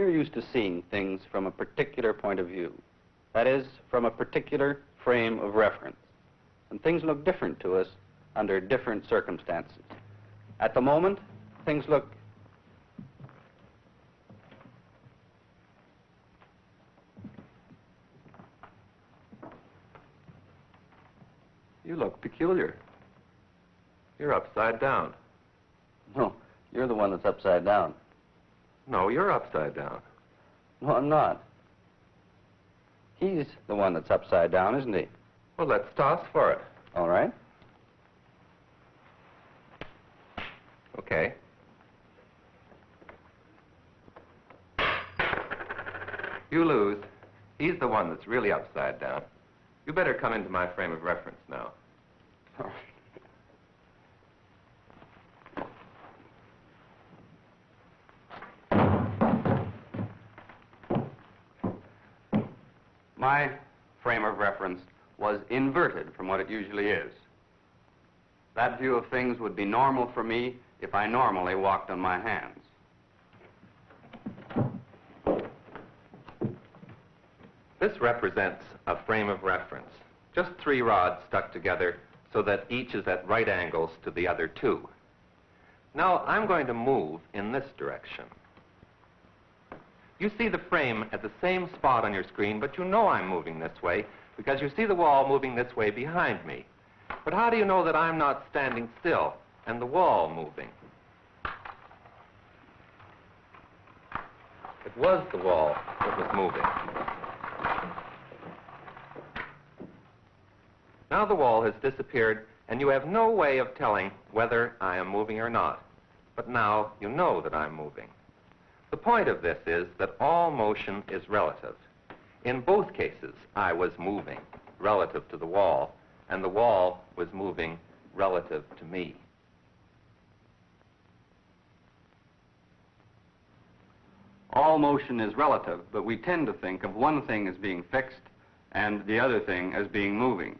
we're used to seeing things from a particular point of view. That is, from a particular frame of reference. And things look different to us under different circumstances. At the moment, things look You look peculiar. You're upside down. No, you're the one that's upside down. No, you're upside down. No, I'm not. He's the one that's upside down, isn't he? Well, let's toss for it. All right. Okay. You lose. He's the one that's really upside down. You better come into my frame of reference now. My frame of reference was inverted from what it usually is. That view of things would be normal for me if I normally walked on my hands. This represents a frame of reference. Just three rods stuck together so that each is at right angles to the other two. Now I'm going to move in this direction. You see the frame at the same spot on your screen, but you know I'm moving this way because you see the wall moving this way behind me. But how do you know that I'm not standing still and the wall moving? It was the wall that was moving. Now the wall has disappeared and you have no way of telling whether I am moving or not. But now you know that I'm moving. The point of this is that all motion is relative. In both cases, I was moving relative to the wall, and the wall was moving relative to me. All motion is relative, but we tend to think of one thing as being fixed and the other thing as being moving.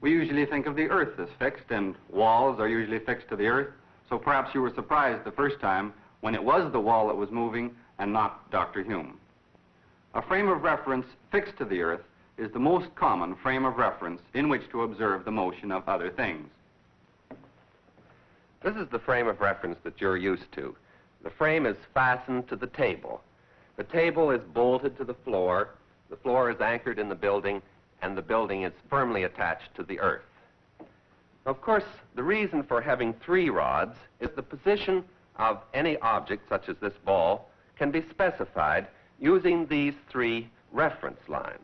We usually think of the earth as fixed, and walls are usually fixed to the earth, so perhaps you were surprised the first time when it was the wall that was moving and not Dr. Hume. A frame of reference fixed to the earth is the most common frame of reference in which to observe the motion of other things. This is the frame of reference that you're used to. The frame is fastened to the table. The table is bolted to the floor. The floor is anchored in the building, and the building is firmly attached to the earth. Of course, the reason for having three rods is the position of any object, such as this ball, can be specified using these three reference lines.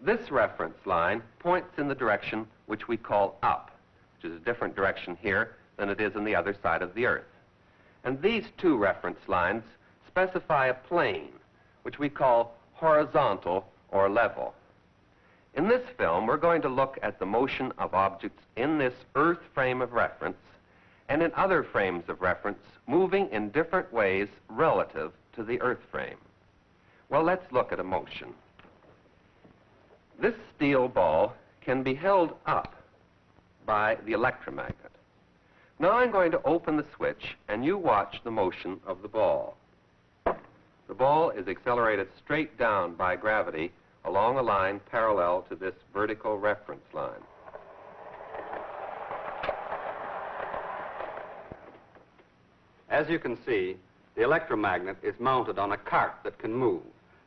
This reference line points in the direction which we call up, which is a different direction here than it is on the other side of the Earth. And these two reference lines specify a plane, which we call horizontal or level. In this film, we're going to look at the motion of objects in this Earth frame of reference and in other frames of reference moving in different ways relative to the Earth frame. Well, let's look at a motion. This steel ball can be held up by the electromagnet. Now I'm going to open the switch and you watch the motion of the ball. The ball is accelerated straight down by gravity along a line parallel to this vertical reference line. As you can see, the electromagnet is mounted on a cart that can move.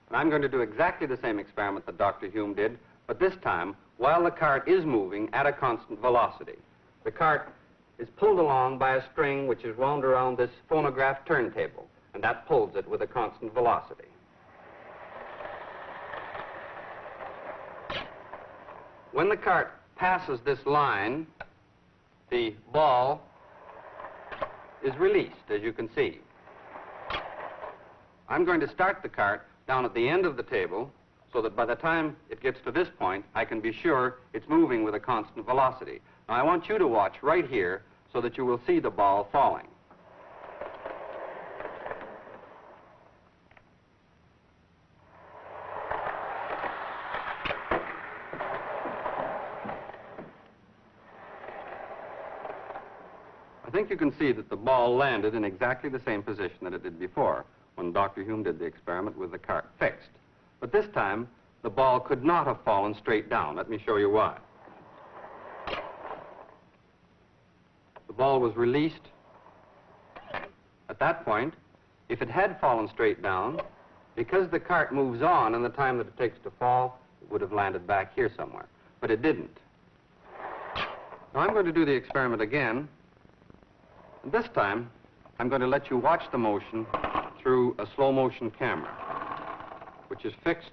And I'm going to do exactly the same experiment that Dr. Hume did, but this time while the cart is moving at a constant velocity. The cart is pulled along by a string which is wound around this phonograph turntable, and that pulls it with a constant velocity. When the cart passes this line, the ball is released, as you can see. I'm going to start the cart down at the end of the table so that by the time it gets to this point, I can be sure it's moving with a constant velocity. Now, I want you to watch right here so that you will see the ball falling. I think you can see that the ball landed in exactly the same position that it did before. when Dr. Hume did the experiment with the cart fixed. But this time, the ball could not have fallen straight down. Let me show you why. The ball was released at that point. If it had fallen straight down, because the cart moves on in the time that it takes to fall, it would have landed back here somewhere. But it didn't. Now I'm going to do the experiment again. This time, I'm going to let you watch the motion through a slow motion camera, which is fixed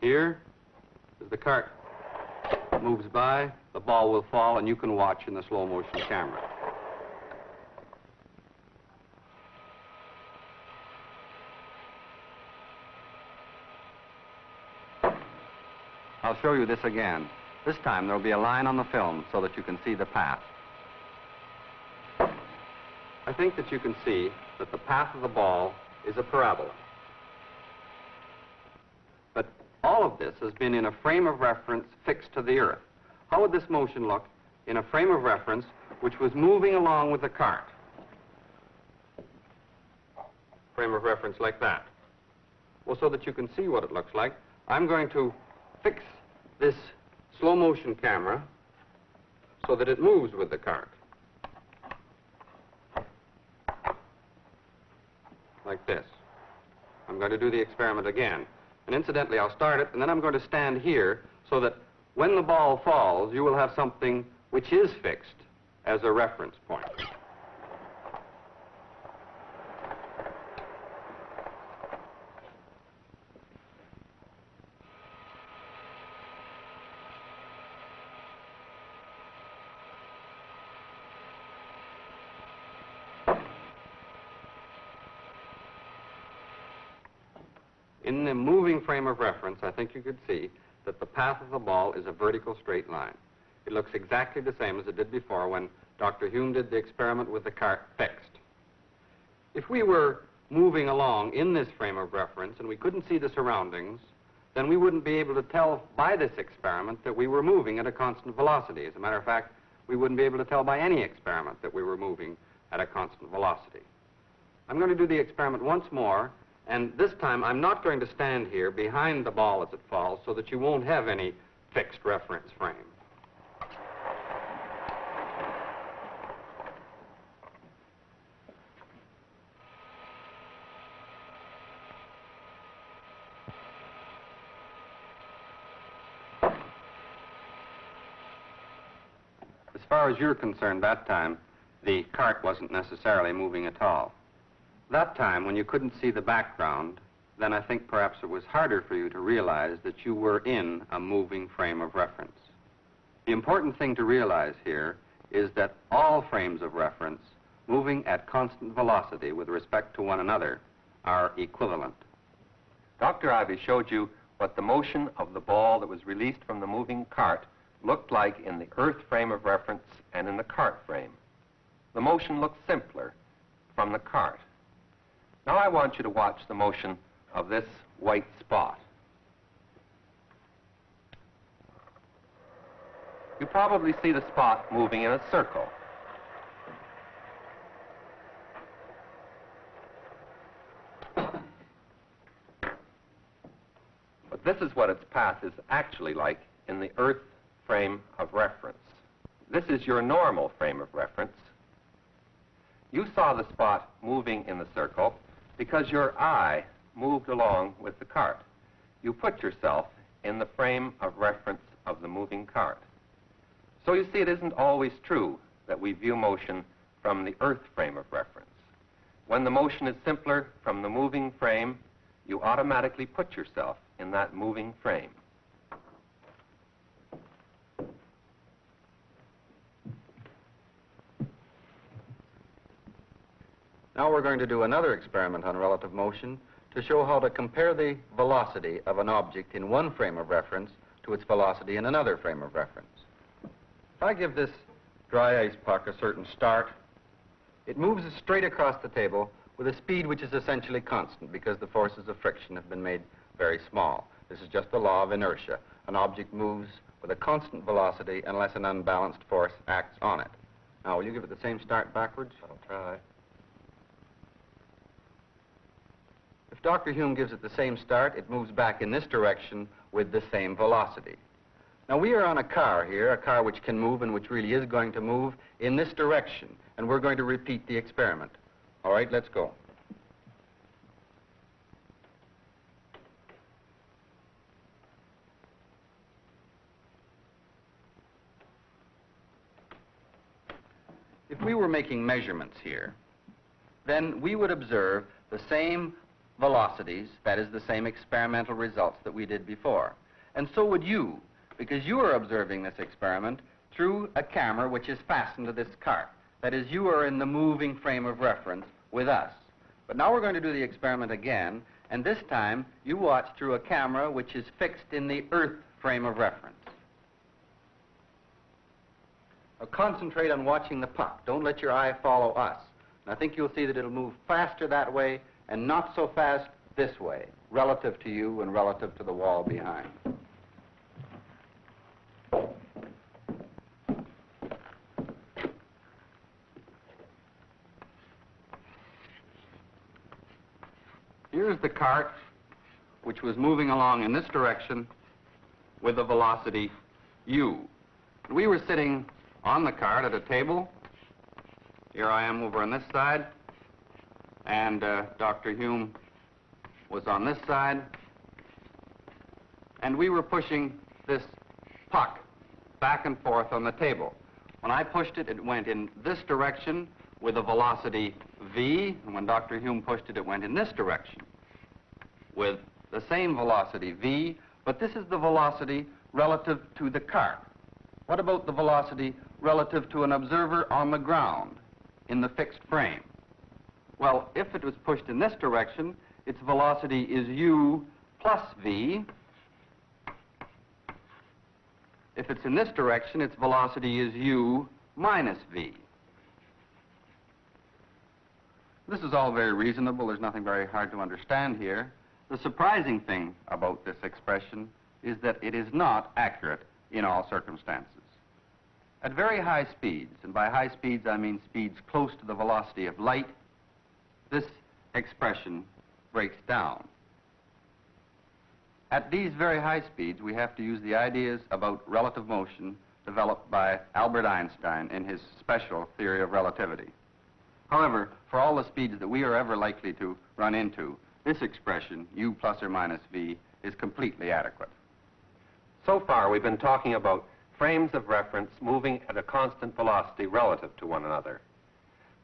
here. As the cart moves by, the ball will fall, and you can watch in the slow motion camera. I'll show you this again. This time there'll be a line on the film so that you can see the path. I think that you can see that the path of the ball is a parabola. But all of this has been in a frame of reference fixed to the earth. How would this motion look in a frame of reference which was moving along with the cart? Frame of reference like that. Well, so that you can see what it looks like, I'm going to fix this slow motion camera so that it moves with the cart. Like this. I'm going to do the experiment again. And incidentally, I'll start it, and then I'm going to stand here so that when the ball falls, you will have something which is fixed as a reference point. In the moving frame of reference, I think you could see that the path of the ball is a vertical straight line. It looks exactly the same as it did before when Dr. Hume did the experiment with the cart fixed. If we were moving along in this frame of reference and we couldn't see the surroundings, then we wouldn't be able to tell by this experiment that we were moving at a constant velocity. As a matter of fact, we wouldn't be able to tell by any experiment that we were moving at a constant velocity. I'm going to do the experiment once more, and this time I'm not going to stand here behind the ball as it falls so that you won't have any fixed reference frame. As far as you're concerned, that time, the cart wasn't necessarily moving at all. That time, when you couldn't see the background, then I think perhaps it was harder for you to realize that you were in a moving frame of reference. The important thing to realize here is that all frames of reference moving at constant velocity with respect to one another are equivalent. Dr. Ivey showed you what the motion of the ball that was released from the moving cart looked like in the earth frame of reference and in the cart frame. The motion looked simpler from the cart. Now I want you to watch the motion of this white spot. You probably see the spot moving in a circle. But this is what its path is actually like in the Earth frame of reference. This is your normal frame of reference. You saw the spot moving in the circle because your eye moved along with the cart. You put yourself in the frame of reference of the moving cart. So you see, it isn't always true that we view motion from the earth frame of reference. When the motion is simpler from the moving frame, you automatically put yourself in that moving frame. Now we're going to do another experiment on relative motion to show how to compare the velocity of an object in one frame of reference to its velocity in another frame of reference. If I give this dry ice puck a certain start, it moves straight across the table with a speed which is essentially constant because the forces of friction have been made very small. This is just the law of inertia. An object moves with a constant velocity unless an unbalanced force acts on it. Now, will you give it the same start backwards? I'll try. If Dr. Hume gives it the same start, it moves back in this direction with the same velocity. Now, we are on a car here, a car which can move and which really is going to move in this direction, and we're going to repeat the experiment. All right, let's go. If we were making measurements here, then we would observe the same velocities, that is, the same experimental results that we did before. And so would you, because you are observing this experiment through a camera which is fastened to this cart. That is, you are in the moving frame of reference with us. But now we're going to do the experiment again, and this time you watch through a camera which is fixed in the Earth frame of reference. Now concentrate on watching the puck. Don't let your eye follow us. And I think you'll see that it'll move faster that way and not so fast this way, relative to you and relative to the wall behind. Here's the cart, which was moving along in this direction with a velocity u. We were sitting on the cart at a table. Here I am over on this side, and uh, Dr. Hume was on this side, and we were pushing this puck back and forth on the table. When I pushed it, it went in this direction with a velocity v, and when Dr. Hume pushed it, it went in this direction with the same velocity v, but this is the velocity relative to the cart. What about the velocity relative to an observer on the ground in the fixed frame? Well, if it was pushed in this direction, its velocity is u plus v. If it's in this direction, its velocity is u minus v. This is all very reasonable. There's nothing very hard to understand here. The surprising thing about this expression is that it is not accurate in all circumstances. At very high speeds, and by high speeds I mean speeds close to the velocity of light, this expression breaks down. At these very high speeds, we have to use the ideas about relative motion developed by Albert Einstein in his special theory of relativity. However, for all the speeds that we are ever likely to run into, this expression, u plus or minus v, is completely adequate. So far, we've been talking about frames of reference moving at a constant velocity relative to one another.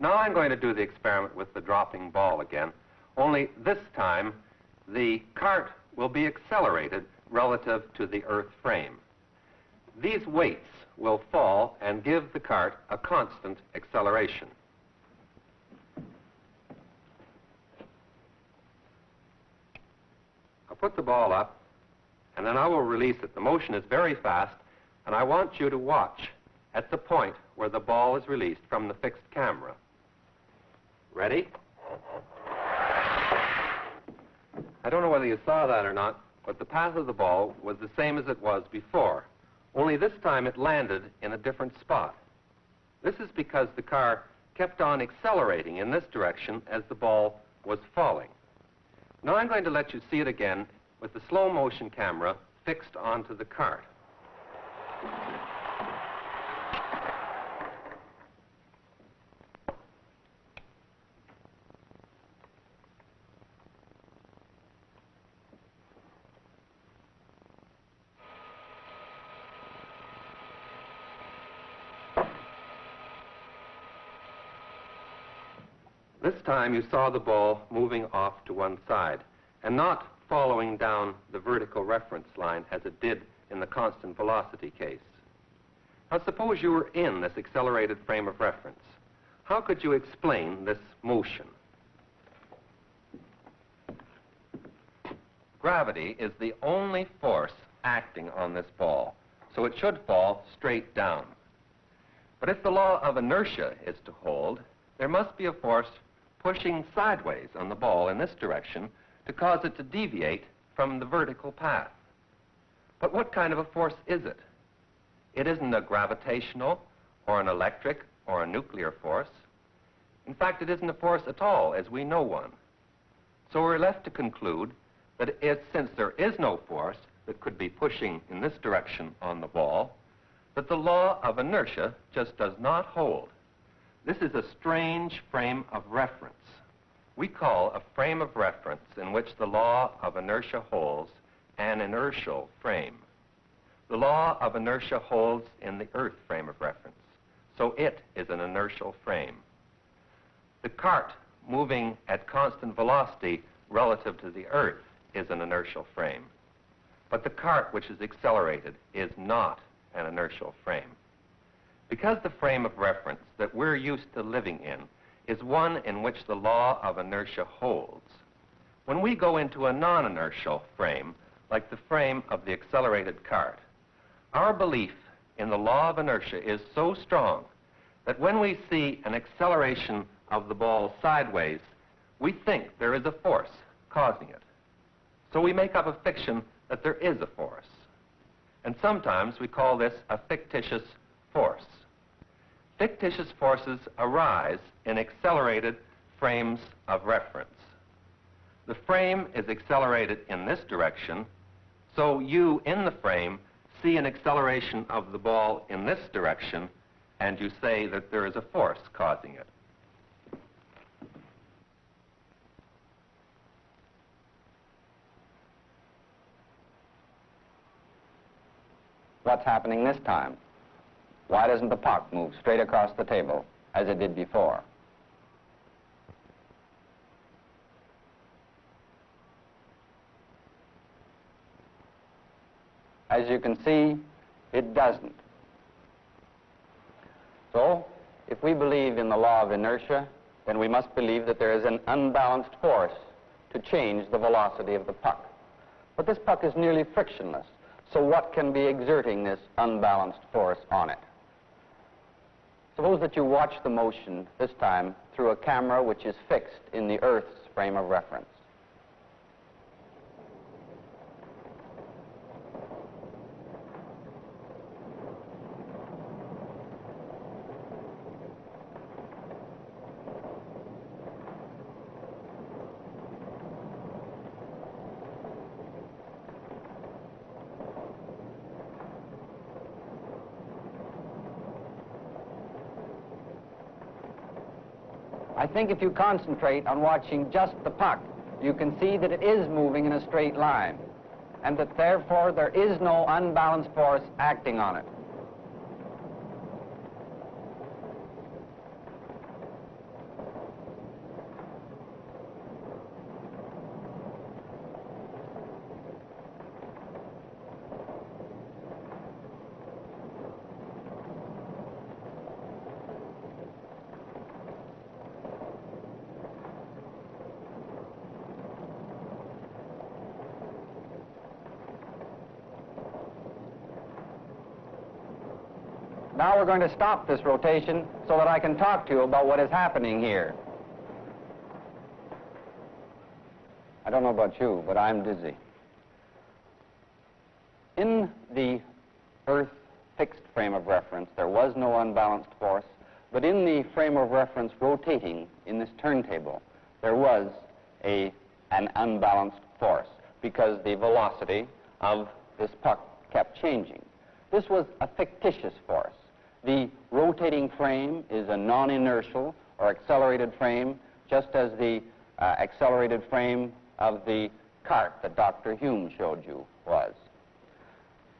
Now I'm going to do the experiment with the dropping ball again, only this time the cart will be accelerated relative to the earth frame. These weights will fall and give the cart a constant acceleration. I'll put the ball up, and then I will release it. The motion is very fast, and I want you to watch at the point where the ball is released from the fixed camera. Ready? I don't know whether you saw that or not, but the path of the ball was the same as it was before, only this time it landed in a different spot. This is because the car kept on accelerating in this direction as the ball was falling. Now I'm going to let you see it again with the slow motion camera fixed onto the cart. This time you saw the ball moving off to one side and not following down the vertical reference line as it did in the constant velocity case. Now suppose you were in this accelerated frame of reference. How could you explain this motion? Gravity is the only force acting on this ball, so it should fall straight down. But if the law of inertia is to hold, there must be a force pushing sideways on the ball in this direction to cause it to deviate from the vertical path. But what kind of a force is it? It isn't a gravitational or an electric or a nuclear force. In fact, it isn't a force at all as we know one. So we're left to conclude that since there is no force that could be pushing in this direction on the ball, that the law of inertia just does not hold. This is a strange frame of reference. We call a frame of reference in which the law of inertia holds an inertial frame. The law of inertia holds in the Earth frame of reference, so it is an inertial frame. The cart moving at constant velocity relative to the Earth is an inertial frame. But the cart which is accelerated is not an inertial frame. Because the frame of reference that we're used to living in is one in which the law of inertia holds, when we go into a non-inertial frame, like the frame of the accelerated cart, our belief in the law of inertia is so strong that when we see an acceleration of the ball sideways, we think there is a force causing it. So we make up a fiction that there is a force. And sometimes we call this a fictitious force. Fictitious forces arise in accelerated frames of reference. The frame is accelerated in this direction, so you in the frame see an acceleration of the ball in this direction, and you say that there is a force causing it. What's happening this time? Why doesn't the puck move straight across the table as it did before? As you can see, it doesn't. So, if we believe in the law of inertia, then we must believe that there is an unbalanced force to change the velocity of the puck. But this puck is nearly frictionless. So what can be exerting this unbalanced force on it? Suppose that you watch the motion, this time, through a camera which is fixed in the Earth's frame of reference. I think if you concentrate on watching just the puck, you can see that it is moving in a straight line, and that therefore there is no unbalanced force acting on it. Now we're going to stop this rotation so that I can talk to you about what is happening here. I don't know about you, but I'm dizzy. In the Earth fixed frame of reference, there was no unbalanced force, but in the frame of reference rotating in this turntable, there was a, an unbalanced force because the velocity of this puck kept changing. This was a fictitious force. The rotating frame is a non-inertial or accelerated frame, just as the uh, accelerated frame of the cart that Dr. Hume showed you was.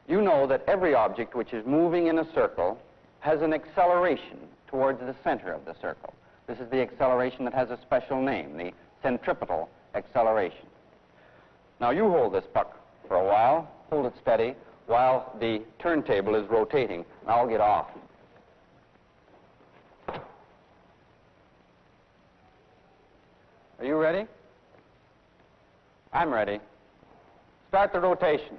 You know that every object which is moving in a circle has an acceleration towards the center of the circle. This is the acceleration that has a special name, the centripetal acceleration. Now you hold this puck for a while, hold it steady, while the turntable is rotating. And I'll get off. Are you ready? I'm ready. Start the rotation.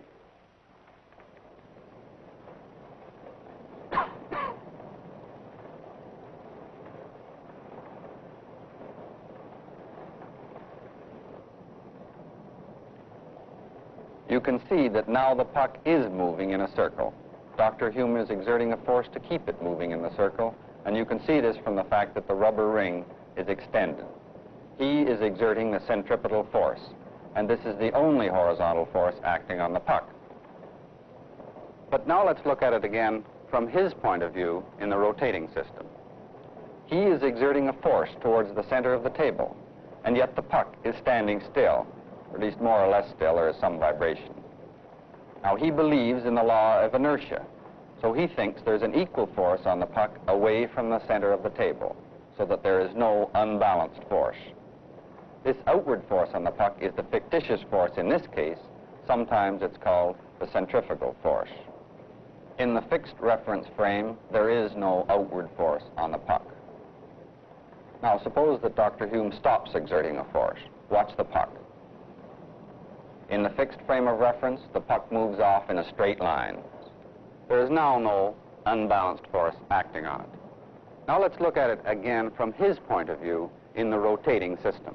You can see that now the puck is moving in a circle. Dr. Hume is exerting a force to keep it moving in the circle, and you can see this from the fact that the rubber ring is extended. He is exerting the centripetal force, and this is the only horizontal force acting on the puck. But now let's look at it again from his point of view in the rotating system. He is exerting a force towards the center of the table, and yet the puck is standing still, or at least more or less still, there is some vibration. Now, he believes in the law of inertia, so he thinks there's an equal force on the puck away from the center of the table, so that there is no unbalanced force. This outward force on the puck is the fictitious force in this case. Sometimes it's called the centrifugal force. In the fixed reference frame, there is no outward force on the puck. Now, suppose that Dr. Hume stops exerting a force. Watch the puck. In the fixed frame of reference, the puck moves off in a straight line. There is now no unbalanced force acting on it. Now let's look at it again from his point of view in the rotating system.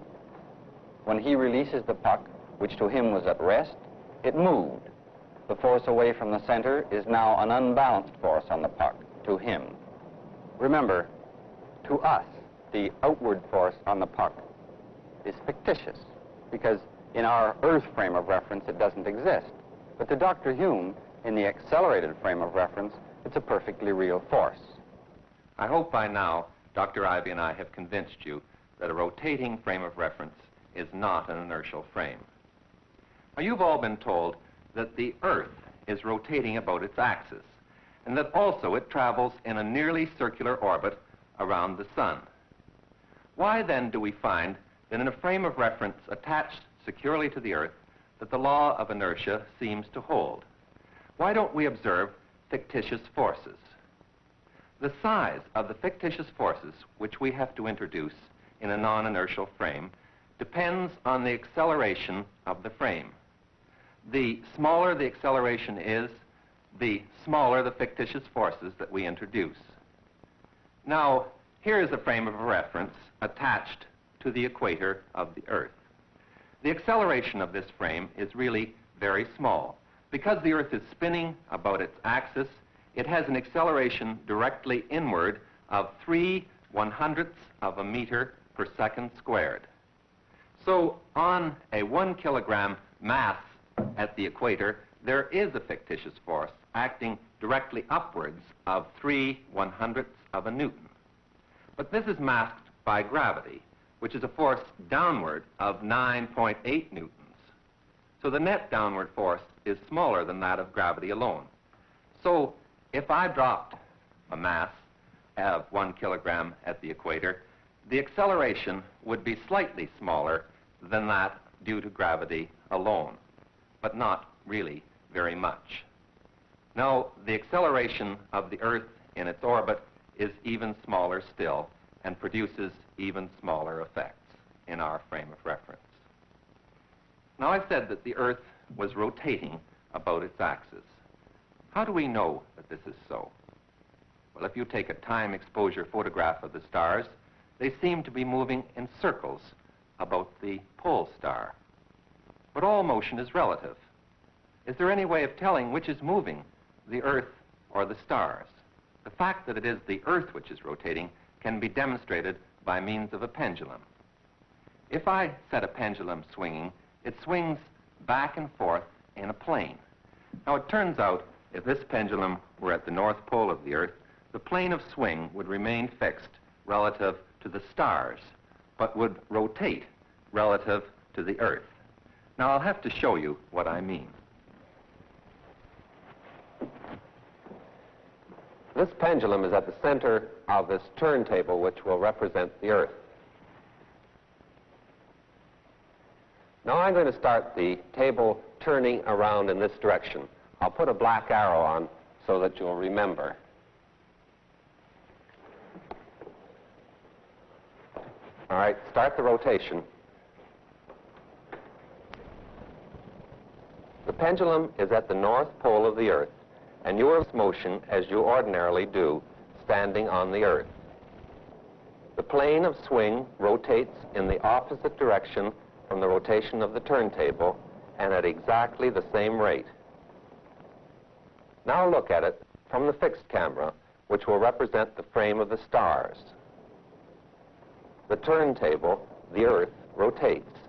When he releases the puck, which to him was at rest, it moved. The force away from the center is now an unbalanced force on the puck, to him. Remember, to us, the outward force on the puck is fictitious, because in our Earth frame of reference, it doesn't exist. But to Dr. Hume, in the accelerated frame of reference, it's a perfectly real force. I hope by now Dr. Ivey and I have convinced you that a rotating frame of reference is not an inertial frame. Now, you've all been told that the Earth is rotating about its axis, and that also it travels in a nearly circular orbit around the Sun. Why then do we find that in a frame of reference attached securely to the Earth that the law of inertia seems to hold? Why don't we observe fictitious forces? The size of the fictitious forces which we have to introduce in a non-inertial frame depends on the acceleration of the frame. The smaller the acceleration is, the smaller the fictitious forces that we introduce. Now, here is a frame of reference attached to the equator of the Earth. The acceleration of this frame is really very small. Because the Earth is spinning about its axis, it has an acceleration directly inward of 3 one hundredths of a meter per second squared. So on a one kilogram mass at the equator, there is a fictitious force acting directly upwards of 3 one hundredths of a newton. But this is masked by gravity, which is a force downward of 9.8 newtons. So the net downward force is smaller than that of gravity alone. So if I dropped a mass of one kilogram at the equator, the acceleration would be slightly smaller than that due to gravity alone, but not really very much. Now, the acceleration of the Earth in its orbit is even smaller still and produces even smaller effects in our frame of reference. Now, I've said that the Earth was rotating about its axis. How do we know that this is so? Well, if you take a time exposure photograph of the stars, they seem to be moving in circles about the pole star. But all motion is relative. Is there any way of telling which is moving, the Earth or the stars? The fact that it is the Earth which is rotating can be demonstrated by means of a pendulum. If I set a pendulum swinging, it swings back and forth in a plane. Now, it turns out if this pendulum were at the North Pole of the Earth, the plane of swing would remain fixed relative to the stars, but would rotate relative to the Earth. Now, I'll have to show you what I mean. This pendulum is at the center of this turntable, which will represent the Earth. Now I'm going to start the table turning around in this direction. I'll put a black arrow on so that you'll remember. All right, start the rotation. The pendulum is at the north pole of the Earth, and you are motion as you ordinarily do, standing on the Earth. The plane of swing rotates in the opposite direction from the rotation of the turntable and at exactly the same rate. Now look at it from the fixed camera, which will represent the frame of the stars. The turntable the Earth rotates,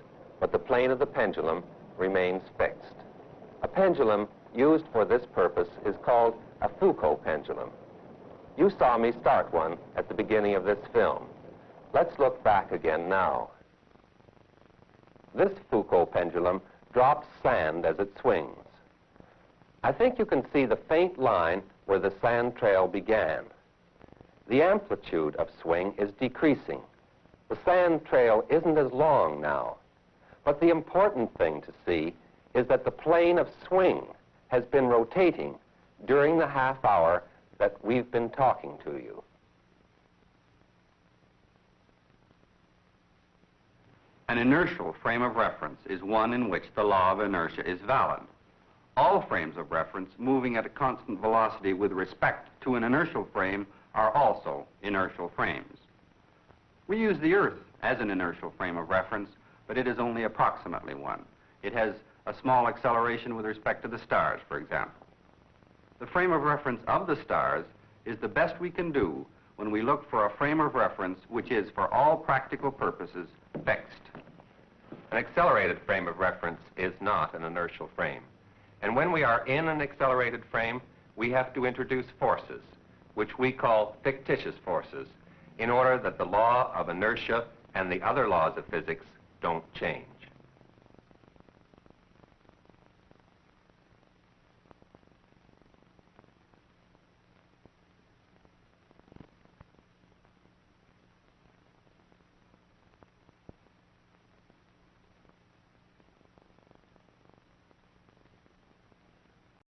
but the plane of the pendulum remains fixed. A pendulum used for this purpose is called a Foucault pendulum. You saw me start one at the beginning of this film. Let's look back again now. This Foucault pendulum drops sand as it swings. I think you can see the faint line where the sand trail began. The amplitude of swing is decreasing. The sand trail isn't as long now. But the important thing to see is that the plane of swing has been rotating during the half hour that we've been talking to you. An inertial frame of reference is one in which the law of inertia is valid. All frames of reference moving at a constant velocity with respect to an inertial frame are also inertial frames. We use the Earth as an inertial frame of reference, but it is only approximately one. It has a small acceleration with respect to the stars, for example. The frame of reference of the stars is the best we can do when we look for a frame of reference which is, for all practical purposes, fixed. An accelerated frame of reference is not an inertial frame. And when we are in an accelerated frame, we have to introduce forces, which we call fictitious forces, in order that the law of inertia and the other laws of physics don't change.